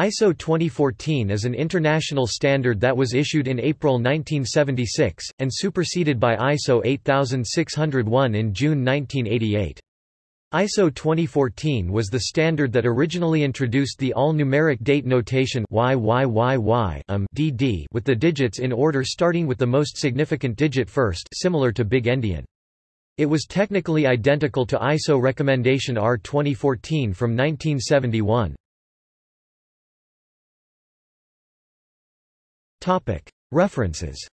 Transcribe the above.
ISO 2014 is an international standard that was issued in April 1976, and superseded by ISO 8601 in June 1988. ISO 2014 was the standard that originally introduced the all-numeric date notation YYYY um, DD with the digits in order starting with the most significant digit first similar to Big Endian. It was technically identical to ISO recommendation R 2014 from 1971. References